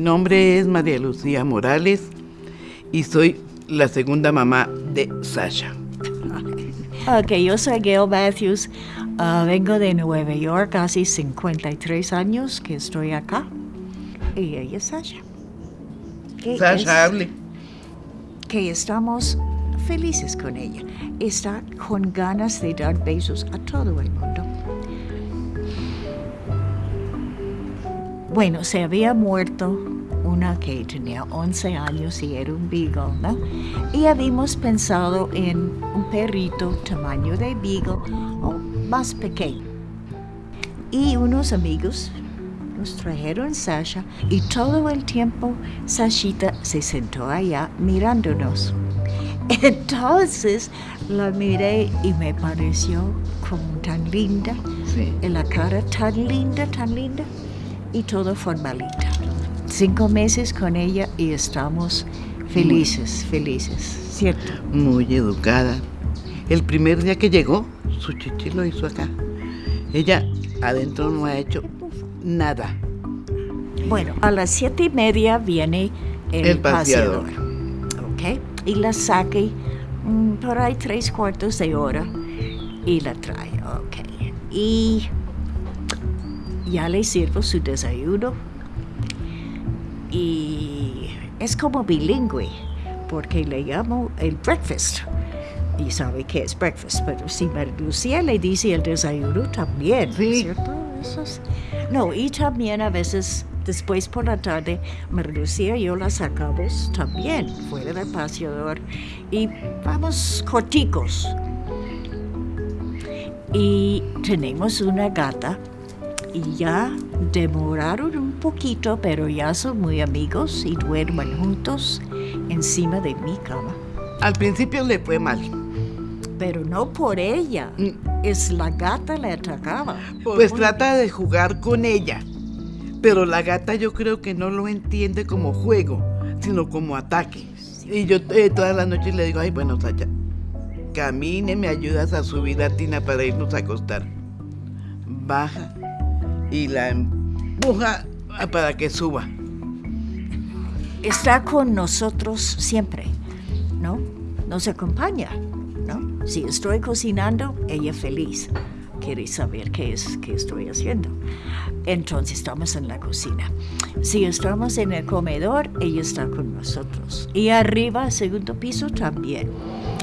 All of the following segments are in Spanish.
nombre es María Lucía Morales y soy la segunda mamá de Sasha. Ok, yo soy Gail Matthews. Ah, vengo de Nueva York, hace 53 años que estoy acá. Y ella es Sasha. Sasha, es- hable. que estamos felices con ella. Está con ganas de dar besos a todo el mundo. Bueno, se había muerto una que tenía 11 años y era un beagle, ¿no? Y habíamos pensado en un perrito tamaño de beagle o más pequeño. Y unos amigos nos trajeron Sasha y todo el tiempo Sashita se sentó allá mirándonos. Entonces la miré y me pareció como tan linda, Sí. en la cara tan linda, tan linda y todo formalita. Cinco meses con ella y estamos felices, felices, ¿cierto? Muy educada. El primer día que llegó, su chichi lo hizo acá. Ella adentro no ha hecho nada. Bueno, a las siete y media viene el, El paseador. paseador. ¿Ok? Y la saque mm, por ahí tres cuartos de hora y la trae. Ok. Y ya le sirvo su desayuno. Y es como bilingüe, porque le llamo el breakfast. Y sabe qué es breakfast, pero si Lucía le dice el desayuno también, Sí. ¿cierto? Eso es- No, y también a veces después por la tarde, María Lucía y yo la sacamos también fuera del paseador y vamos corticos. Y tenemos una gata ya demoraron un poquito, pero ya son muy amigos y duermen juntos encima de mi cama. Al principio le fue mal. Pero no por ella, Mm. es la gata le atacaba. Pues trata de jugar con ella. Pero la gata yo creo que no lo entiende como juego, sino como ataque. Y yo eh, todas las noches le digo, ay, bueno, Sacha, camine, me ayudas a subir a Tina para irnos a acostar. Baja y la empuja para que suba. está con nosotros siempre, ¿no? Nos acompaña, ¿no? Si estoy cocinando, ella feliz. Quiere saber qué es qué estoy haciendo. Entonces estamos en la cocina. Si estamos en el comedor, ella está con nosotros. Y arriba, segundo piso, también.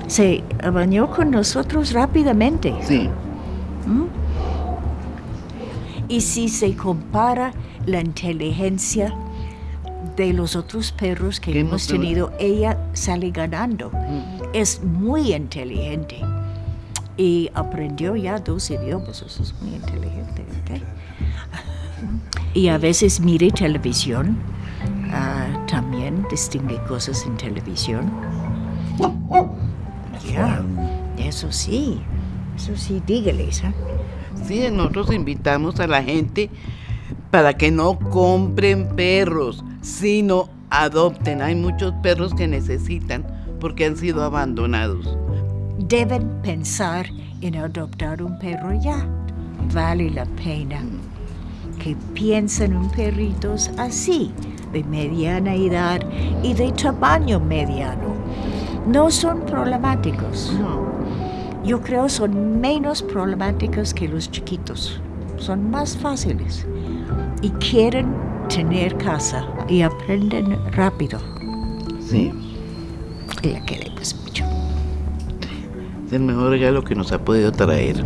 Se bañó con nosotros rápidamente. Sí. Y si se compara la inteligencia de los otros perros que hemos tenido, ella sale ganando. Es muy inteligente. Y aprendió ya dos idiomas, eso es muy inteligente. ¿ok? Y a veces mire televisión, ah, también distingue cosas en televisión. Ya, eso sí, eso sí, dígales. ¿eh? Sí, nosotros invitamos a la gente para que no compren perros, sino adopten. Hay muchos perros que necesitan porque han sido abandonados. deben pensar en adoptar un perro ya. Vale la pena que piensen en perritos así, de mediana edad y de tamaño mediano. No son problemáticos. Yo creo son menos problemáticos que los chiquitos. Son más fáciles. Y quieren tener casa y aprenden rápido. Sí, Y la queremos mucho. es el mejor regalo que nos ha podido traer.